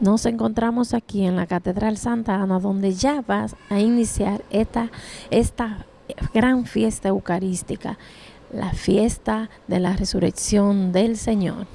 Nos encontramos aquí en la Catedral Santa Ana, donde ya vas a iniciar esta, esta gran fiesta eucarística, la fiesta de la resurrección del Señor.